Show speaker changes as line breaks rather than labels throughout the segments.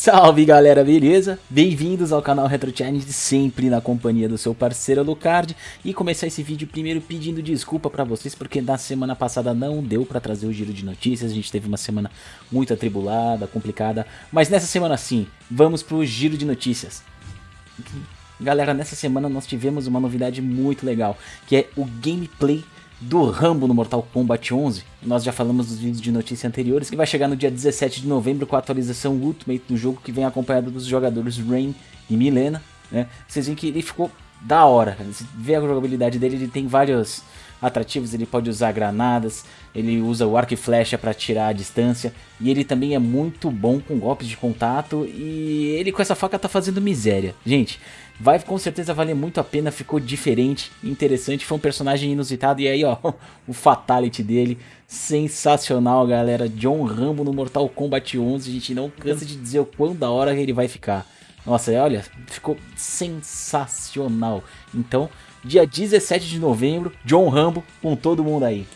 Salve galera, beleza? Bem-vindos ao canal Retro Challenge, sempre na companhia do seu parceiro Lucard. E começar esse vídeo primeiro pedindo desculpa pra vocês Porque na semana passada não deu pra trazer o giro de notícias. A gente teve uma semana muito atribulada, complicada. Mas nessa semana sim, vamos pro giro de notícias. Galera, nessa semana nós tivemos uma novidade muito legal Que é o gameplay do Rambo no Mortal Kombat 11. Nós já falamos nos vídeos de notícia anteriores, que vai chegar no dia 17 de novembro com a atualização Ultimate do jogo, que vem acompanhado dos jogadores Rain e Milena. Né? Vocês veem que ele ficou da hora, você vê a jogabilidade dele, ele tem vários atrativos, ele pode usar granadas, ele usa o arco e flecha para tirar a distância, e ele também é muito bom com golpes de contato, e ele com essa faca tá fazendo miséria. Gente, vai com certeza valer muito a pena, ficou diferente, interessante, foi um personagem inusitado, e aí ó, o fatality dele, sensacional galera, John Rambo no Mortal Kombat 11, a gente não cansa de dizer o quão da hora ele vai ficar. Nossa, olha, ficou sensacional. Então, dia 17 de novembro, John Rambo com todo mundo aí.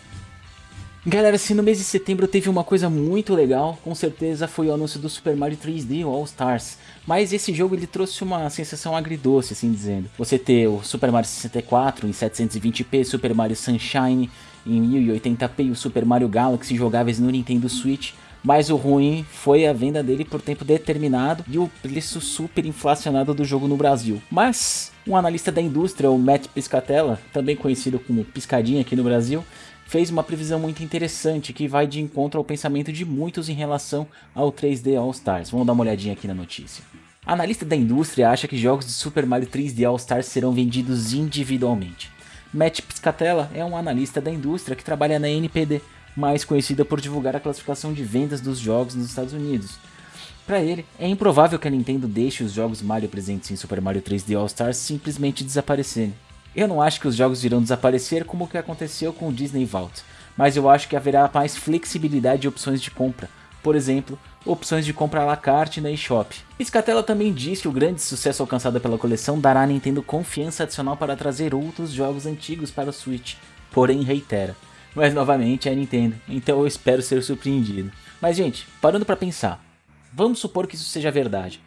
Galera, se no mês de setembro teve uma coisa muito legal, com certeza foi o anúncio do Super Mario 3D All Stars. Mas esse jogo ele trouxe uma sensação agridoce, assim dizendo. Você ter o Super Mario 64 em 720p, Super Mario Sunshine em 1080p e o Super Mario Galaxy jogáveis no Nintendo Switch mas o ruim foi a venda dele por tempo determinado e o preço super inflacionado do jogo no Brasil. Mas um analista da indústria, o Matt Piscatella, também conhecido como Piscadinha aqui no Brasil, fez uma previsão muito interessante que vai de encontro ao pensamento de muitos em relação ao 3D All Stars. Vamos dar uma olhadinha aqui na notícia. Analista da indústria acha que jogos de Super Mario 3D All Stars serão vendidos individualmente. Matt Piscatella é um analista da indústria que trabalha na NPD, mais conhecida por divulgar a classificação de vendas dos jogos nos Estados Unidos. Para ele, é improvável que a Nintendo deixe os jogos Mario presentes em Super Mario 3D All Stars simplesmente desaparecerem. Eu não acho que os jogos irão desaparecer como o que aconteceu com o Disney Vault, mas eu acho que haverá mais flexibilidade e opções de compra, por exemplo, opções de compra à la carte na eShop. Piscatella também diz que o grande sucesso alcançado pela coleção dará à Nintendo confiança adicional para trazer outros jogos antigos para o Switch, porém reitera, mas novamente é a Nintendo, então eu espero ser surpreendido. Mas gente, parando para pensar, vamos supor que isso seja verdade.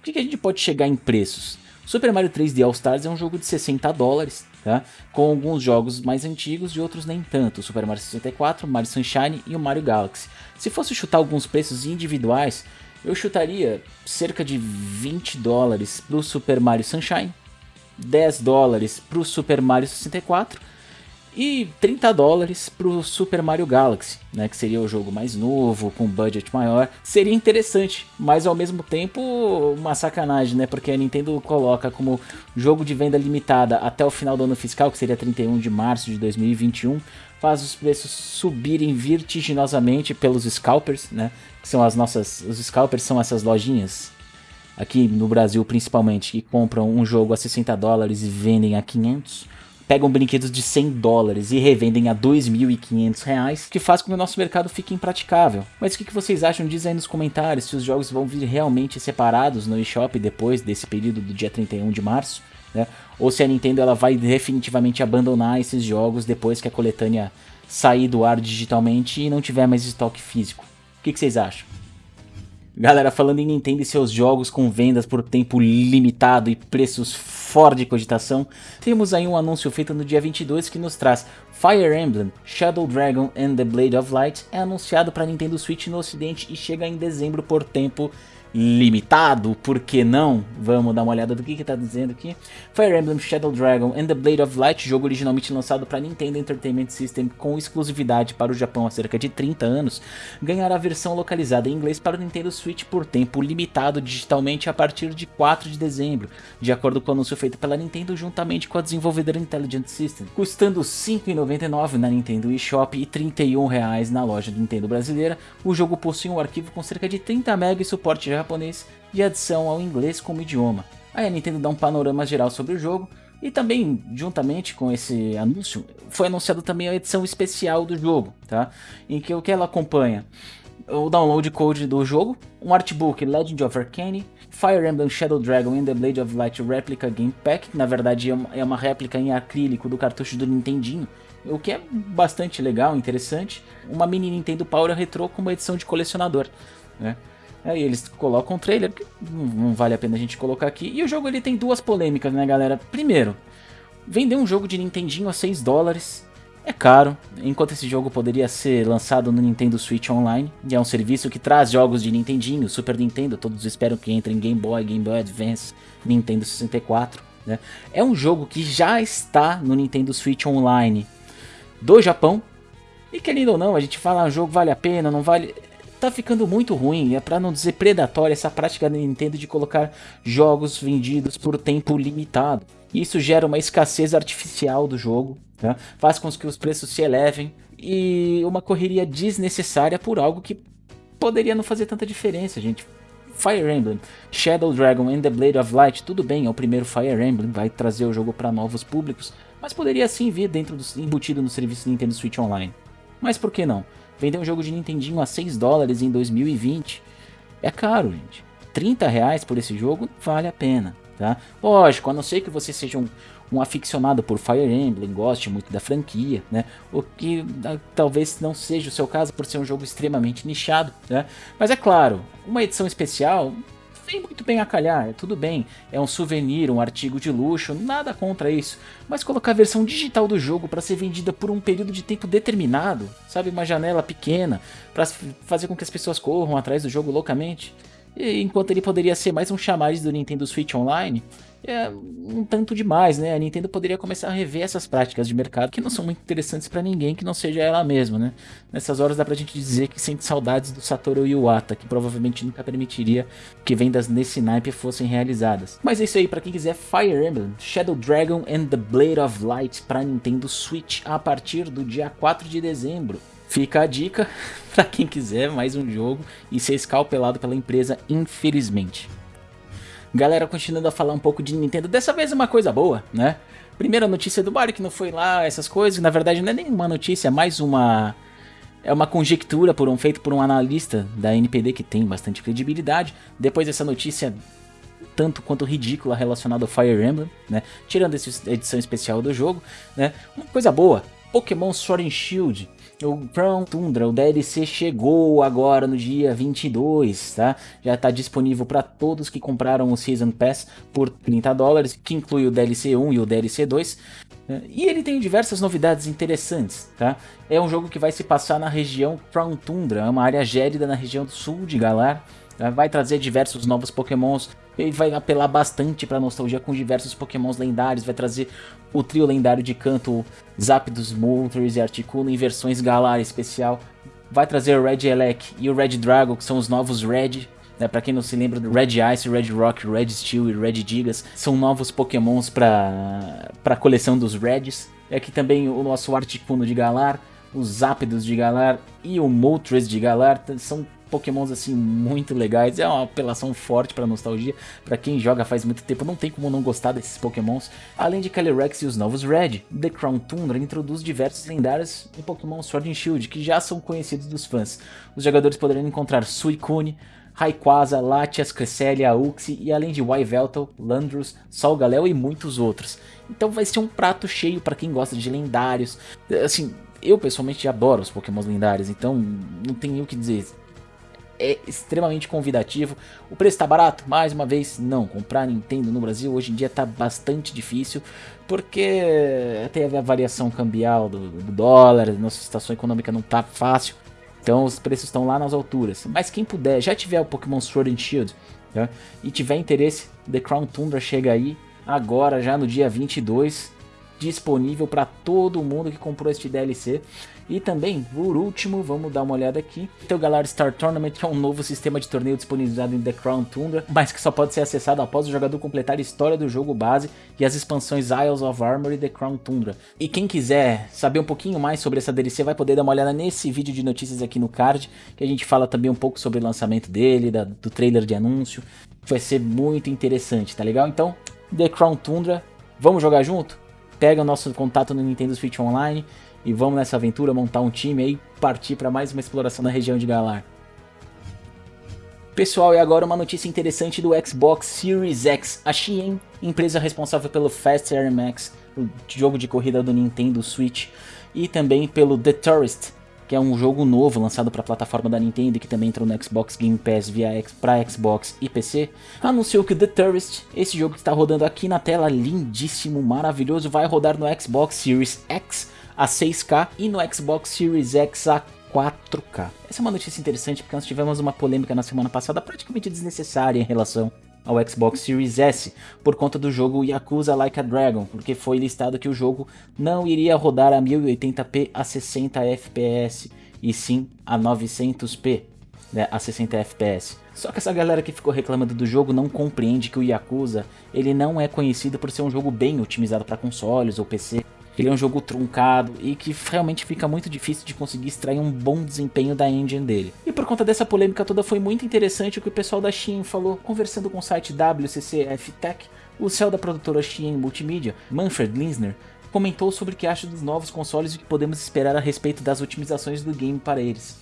O que, que a gente pode chegar em preços? Super Mario 3D All Stars é um jogo de 60 dólares, tá? com alguns jogos mais antigos e outros nem tanto, Super Mario 64, Mario Sunshine e o Mario Galaxy. Se fosse chutar alguns preços individuais, eu chutaria cerca de 20 dólares para o Super Mario Sunshine, 10 dólares para o Super Mario 64 e 30 dólares para o Super Mario Galaxy, né, que seria o jogo mais novo, com budget maior. Seria interessante, mas ao mesmo tempo uma sacanagem, né, porque a Nintendo coloca como jogo de venda limitada até o final do ano fiscal, que seria 31 de março de 2021, faz os preços subirem vertiginosamente pelos scalpers, né, que são as nossas, os scalpers são essas lojinhas aqui no Brasil principalmente, que compram um jogo a 60 dólares e vendem a 500 pegam brinquedos de 100 dólares e revendem a 2.500 reais, que faz com que o nosso mercado fique impraticável. Mas o que vocês acham? Diz aí nos comentários se os jogos vão vir realmente separados no eShop depois desse período do dia 31 de março, né? Ou se a Nintendo ela vai definitivamente abandonar esses jogos depois que a coletânea sair do ar digitalmente e não tiver mais estoque físico. O que vocês acham? Galera, falando em Nintendo e seus jogos com vendas por tempo limitado e preços fora de cogitação, temos aí um anúncio feito no dia 22 que nos traz Fire Emblem Shadow Dragon and the Blade of Light é anunciado para Nintendo Switch no ocidente e chega em dezembro por tempo limitado, por que não? Vamos dar uma olhada do que está dizendo aqui. Fire Emblem Shadow Dragon and the Blade of Light, jogo originalmente lançado para Nintendo Entertainment System com exclusividade para o Japão há cerca de 30 anos, ganhará a versão localizada em inglês para o Nintendo Switch por tempo limitado digitalmente a partir de 4 de dezembro, de acordo com o anúncio feito pela Nintendo juntamente com a desenvolvedora Intelligent System, custando R$ 5,99 na Nintendo eShop e R$ 31 na loja do Nintendo brasileira. O jogo possui um arquivo com cerca de 30 MB e suporte já japonês e adição ao inglês como idioma. Aí a Nintendo dá um panorama geral sobre o jogo e também, juntamente com esse anúncio, foi anunciado também a edição especial do jogo, tá? Em que o que ela acompanha? O download code do jogo, um artbook Legend of Arcane, Fire Emblem Shadow Dragon and the Blade of Light Replica Game Pack, na verdade é uma, é uma réplica em acrílico do cartucho do Nintendinho, o que é bastante legal, interessante. Uma mini Nintendo Power Retro com uma edição de colecionador, né? Aí eles colocam o trailer, que não vale a pena a gente colocar aqui. E o jogo ele tem duas polêmicas, né, galera? Primeiro, vender um jogo de Nintendinho a 6 dólares é caro, enquanto esse jogo poderia ser lançado no Nintendo Switch Online, e é um serviço que traz jogos de Nintendinho, Super Nintendo, todos esperam que entre em Game Boy, Game Boy Advance, Nintendo 64. Né? É um jogo que já está no Nintendo Switch Online do Japão, e querendo ou não, a gente fala, ah, jogo vale a pena, não vale... Tá ficando muito ruim, é para não dizer predatória essa prática da Nintendo de colocar jogos vendidos por tempo limitado. Isso gera uma escassez artificial do jogo, tá? faz com que os preços se elevem e uma correria desnecessária por algo que poderia não fazer tanta diferença, gente. Fire Emblem, Shadow Dragon and the Blade of Light, tudo bem, é o primeiro Fire Emblem, vai trazer o jogo para novos públicos, mas poderia sim vir dentro do, embutido no serviço Nintendo Switch Online. Mas por que não? Vender um jogo de Nintendinho a 6 dólares em 2020 é caro, gente. 30 reais por esse jogo vale a pena tá? Lógico, a não ser que você seja um, um aficionado por Fire Emblem, goste muito da franquia, né? O que ah, talvez não seja o seu caso por ser um jogo extremamente nichado, né? Mas é claro, uma edição especial vem muito bem a calhar, tudo bem, é um souvenir, um artigo de luxo, nada contra isso, mas colocar a versão digital do jogo para ser vendida por um período de tempo determinado, sabe, uma janela pequena, para fazer com que as pessoas corram atrás do jogo loucamente, enquanto ele poderia ser mais um chamariz do Nintendo Switch Online, é um tanto demais, né? A Nintendo poderia começar a rever essas práticas de mercado que não são muito interessantes para ninguém que não seja ela mesma, né? Nessas horas dá pra gente dizer que sente saudades do Satoru Iwata, que provavelmente nunca permitiria que vendas nesse naipe fossem realizadas. Mas é isso aí, para quem quiser Fire Emblem, Shadow Dragon and the Blade of Light para Nintendo Switch a partir do dia 4 de dezembro. Fica a dica para quem quiser mais um jogo e ser escalpelado pela empresa, infelizmente. Galera, continuando a falar um pouco de Nintendo, dessa vez uma coisa boa, né? Primeira notícia do Mario que não foi lá, essas coisas, na verdade não é nenhuma notícia, é mais uma... É uma conjectura por um, feito por um analista da NPD que tem bastante credibilidade. Depois dessa notícia tanto quanto ridícula relacionada ao Fire Emblem, né? Tirando essa edição especial do jogo, né? Uma coisa boa, Pokémon Sword and Shield o Crown Tundra, o DLC chegou agora no dia 22, tá? Já está disponível para todos que compraram o Season Pass por 30 dólares, que inclui o DLC 1 e o DLC 2. Né? E ele tem diversas novidades interessantes, tá? É um jogo que vai se passar na região Crown Tundra, é uma área gélida na região sul de Galar. Tá? Vai trazer diversos novos pokémons ele vai apelar bastante para nostalgia com diversos pokémons lendários, vai trazer o trio lendário de canto Zapdos, Moltres e Articuno em versões Galar especial. Vai trazer o Red Elec e o Red Dragon, que são os novos Red, né, para quem não se lembra Red Ice, Red Rock, Red Steel e Red Gigas, são novos pokémons para a coleção dos Reds. É aqui também o nosso Articuno de Galar, os Zapdos de Galar e o Moltres de Galar, são pokémons assim muito legais, é uma apelação forte para nostalgia, para quem joga faz muito tempo, não tem como não gostar desses pokémons. Além de Calyrex e os novos Red, The Crown Tundra introduz diversos lendários em Pokémon Sword and Shield, que já são conhecidos dos fãs. Os jogadores poderão encontrar Suicune, Rayquaza, Latias, Cresselia, Uxie e além de Yveltal, Landrus, Solgaleo e muitos outros. Então vai ser um prato cheio para quem gosta de lendários. Assim, eu pessoalmente adoro os pokémons lendários, então não tem o que dizer é extremamente convidativo. O preço está barato? Mais uma vez, não. Comprar Nintendo no Brasil hoje em dia está bastante difícil, porque teve a variação cambial do, do dólar, nossa situação econômica não está fácil, então os preços estão lá nas alturas. Mas quem puder, já tiver o Pokémon Sword and Shield tá? e tiver interesse, The Crown Tundra chega aí agora, já no dia 22, disponível para todo mundo que comprou este DLC. E também, por último, vamos dar uma olhada aqui. Tem o Galar Star Tournament, é um novo sistema de torneio disponibilizado em The Crown Tundra, mas que só pode ser acessado após o jogador completar a história do jogo base e as expansões Isles of Armor e The Crown Tundra. E quem quiser saber um pouquinho mais sobre essa DLC vai poder dar uma olhada nesse vídeo de notícias aqui no card, que a gente fala também um pouco sobre o lançamento dele, da, do trailer de anúncio. Vai ser muito interessante, tá legal? Então, The Crown Tundra, vamos jogar junto? Pega o nosso contato no Nintendo Switch Online e vamos nessa aventura montar um time aí, partir para mais uma exploração na região de Galar. Pessoal, e agora uma notícia interessante do Xbox Series X. A Shein, empresa responsável pelo Fast Air Max, o jogo de corrida do Nintendo Switch, e também pelo The Tourist, que é um jogo novo lançado para a plataforma da Nintendo e que também entrou no Xbox Game Pass via para Xbox e PC, anunciou que The Tourist, esse jogo que está rodando aqui na tela, lindíssimo, maravilhoso, vai rodar no Xbox Series X a 6K e no Xbox Series X a 4K. Essa é uma notícia interessante porque nós tivemos uma polêmica na semana passada praticamente desnecessária em relação ao Xbox Series S por conta do jogo Yakuza Like a Dragon, porque foi listado que o jogo não iria rodar a 1080p a 60 fps e sim a 900p né, a 60 fps. Só que essa galera que ficou reclamando do jogo não compreende que o Yakuza ele não é conhecido por ser um jogo bem otimizado para consoles ou PC. Ele é um jogo truncado e que realmente fica muito difícil de conseguir extrair um bom desempenho da engine dele. E por conta dessa polêmica toda foi muito interessante o que o pessoal da Shein falou, conversando com o site WCCF Tech, o céu da produtora Shein Multimedia, Manfred Linsner, comentou sobre o que acha dos novos consoles e o que podemos esperar a respeito das otimizações do game para eles.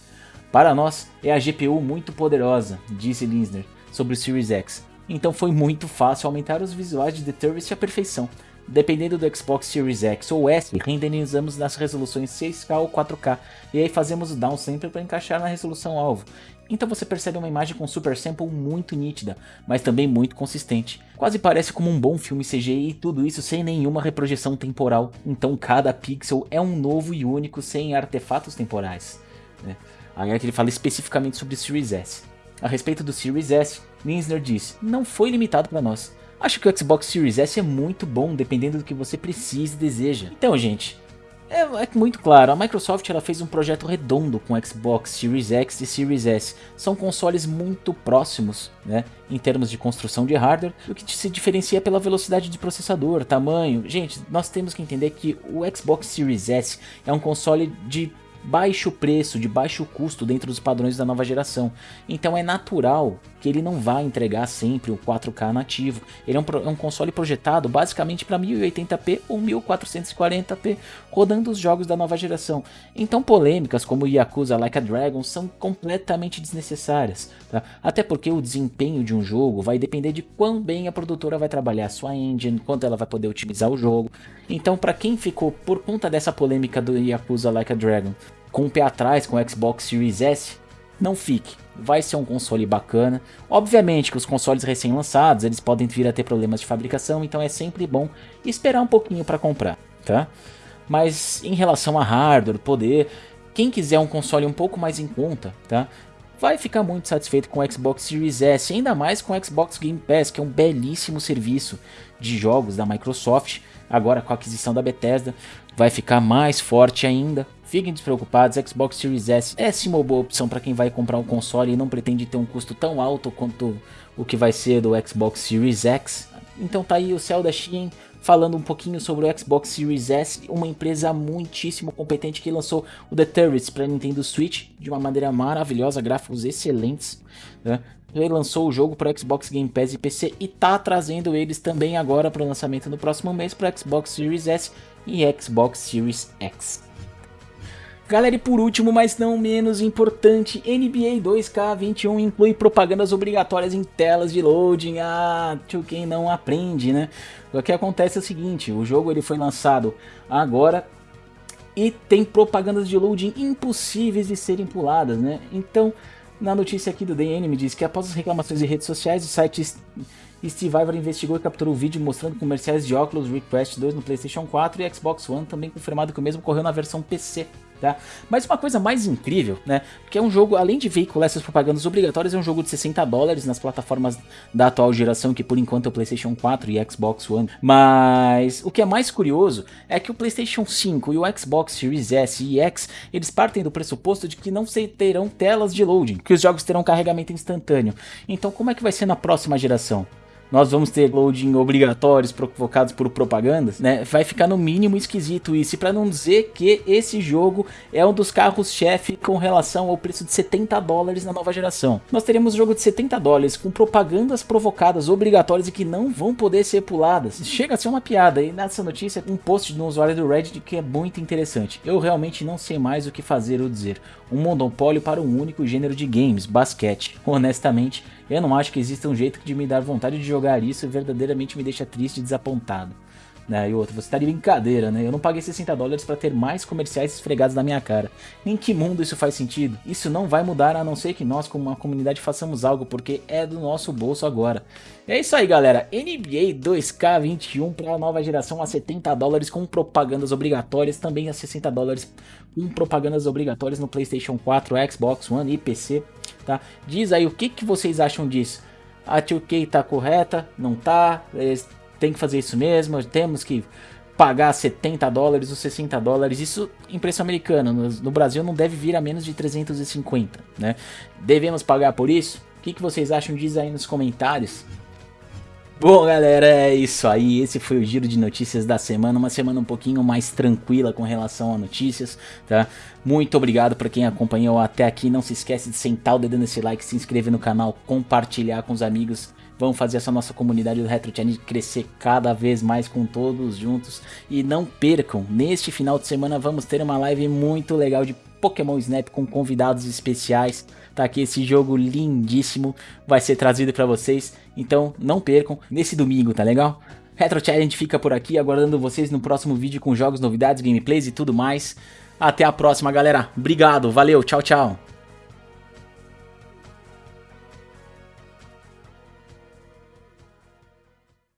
Para nós, é a GPU muito poderosa, disse Linsner, sobre o Series X. Então foi muito fácil aumentar os visuais de The Tourist à perfeição, Dependendo do Xbox Series X ou S, renderizamos nas resoluções 6K ou 4K, e aí fazemos o downsample para encaixar na resolução alvo. Então você percebe uma imagem com super sample muito nítida, mas também muito consistente. Quase parece como um bom filme CGI e tudo isso sem nenhuma reprojeção temporal, então cada pixel é um novo e único sem artefatos temporais. Né? Aí é que ele fala especificamente sobre o Series S. A respeito do Series S, Linsner disse, não foi limitado para nós. Acho que o Xbox Series S é muito bom, dependendo do que você precisa e deseja. Então, gente, é, é, muito claro, a Microsoft ela fez um projeto redondo com Xbox Series X e Series S. São consoles muito próximos, né, em termos de construção de hardware, o que se diferencia pela velocidade de processador, tamanho. Gente, nós temos que entender que o Xbox Series S é um console de baixo preço, de baixo custo dentro dos padrões da nova geração. Então é natural que ele não vai entregar sempre o 4K nativo. Ele é um, é um console projetado basicamente para 1080p ou 1440p, rodando os jogos da nova geração. Então polêmicas como Yakuza Like a Dragon são completamente desnecessárias, tá? até porque o desempenho de um jogo vai depender de quão bem a produtora vai trabalhar a sua engine, quanto ela vai poder otimizar o jogo. Então para quem ficou por conta dessa polêmica do Yakuza Like a Dragon com o pé atrás com o Xbox Series S, não fique. Vai ser um console bacana. Obviamente que os consoles recém-lançados, eles podem vir a ter problemas de fabricação, então é sempre bom esperar um pouquinho para comprar, tá? Mas em relação a hardware, poder, quem quiser um console um pouco mais em conta, tá? Vai ficar muito satisfeito com o Xbox Series S, ainda mais com o Xbox Game Pass, que é um belíssimo serviço de jogos da Microsoft, agora com a aquisição da Bethesda, vai ficar mais forte ainda, Fiquem despreocupados, Xbox Series S é sim uma boa opção para quem vai comprar um console e não pretende ter um custo tão alto quanto o que vai ser do Xbox Series X. Então tá aí o céu da Shein falando um pouquinho sobre o Xbox Series S, uma empresa muitíssimo competente que lançou o The Turrets para Nintendo Switch de uma maneira maravilhosa, gráficos excelentes. Né? Ele lançou o jogo para Xbox Game Pass e PC e tá trazendo eles também agora para o lançamento no próximo mês para Xbox Series S e Xbox Series X. Galera, e por último, mas não menos importante, NBA 2K21 inclui propagandas obrigatórias em telas de loading. Ah, tio, quem não aprende, né? O que acontece é o seguinte, o jogo ele foi lançado agora e tem propagandas de loading impossíveis de serem puladas, né? Então, na notícia aqui do DN me diz que após as reclamações de redes sociais, o site Ivor investigou e capturou o vídeo mostrando comerciais de óculos Request 2 no PlayStation 4 e Xbox One, também confirmado que o mesmo ocorreu na versão PC. Tá? Mas uma coisa mais incrível, né? Porque é um jogo, além de veicular essas propagandas obrigatórias, é um jogo de 60 dólares nas plataformas da atual geração, que por enquanto é o PlayStation 4 e Xbox One. Mas o que é mais curioso é que o PlayStation 5 e o Xbox Series S e X, eles partem do pressuposto de que não terão telas de loading, que os jogos terão carregamento instantâneo. Então como é que vai ser na próxima geração? Nós vamos ter loading obrigatórios provocados por propagandas, né? Vai ficar no mínimo esquisito isso. E para não dizer que esse jogo é um dos carros-chefe com relação ao preço de 70 dólares na nova geração. Nós teremos um jogo de 70 dólares com propagandas provocadas obrigatórias e que não vão poder ser puladas. Chega a ser uma piada. E nessa notícia, um post no usuário do Reddit que é muito interessante. Eu realmente não sei mais o que fazer ou dizer. Um monopólio para um único gênero de games, basquete. Honestamente, eu não acho que exista um jeito de me dar vontade de jogar isso e verdadeiramente me deixa triste e desapontado. Né? E outro, você tá de brincadeira, né? Eu não paguei 60 dólares para ter mais comerciais esfregados na minha cara. Em que mundo isso faz sentido? Isso não vai mudar a não ser que nós, como uma comunidade, façamos algo, porque é do nosso bolso agora. É isso aí, galera. NBA 2K21 para a nova geração a 70 dólares com propagandas obrigatórias, também a 60 dólares com propagandas obrigatórias no PlayStation 4, Xbox One e PC. Tá? Diz aí o que, que vocês acham disso. A 2K tá correta? Não tá? Tem que fazer isso mesmo? Temos que pagar 70 dólares ou 60 dólares, isso em preço americano, no, no, Brasil não deve vir a menos de 350, né? Devemos pagar por isso? O que, que vocês acham? Diz aí nos comentários. Bom, galera, é isso aí. Esse foi o giro de notícias da semana. Uma semana um pouquinho mais tranquila com relação a notícias, tá? Muito obrigado para quem acompanhou até aqui. Não se esquece de sentar o dedo nesse like, se inscrever no canal, compartilhar com os amigos. Vamos fazer essa nossa comunidade do Retro Challenge crescer cada vez mais com todos juntos. E não percam, neste final de semana vamos ter uma live muito legal de Pokémon Snap com convidados especiais. Tá aqui esse jogo lindíssimo, vai ser trazido para vocês, então não percam nesse domingo, tá legal? Retro Challenge fica por aqui, aguardando vocês no próximo vídeo com jogos, novidades, gameplays e tudo mais. Até a próxima, galera. Obrigado, valeu, tchau, tchau.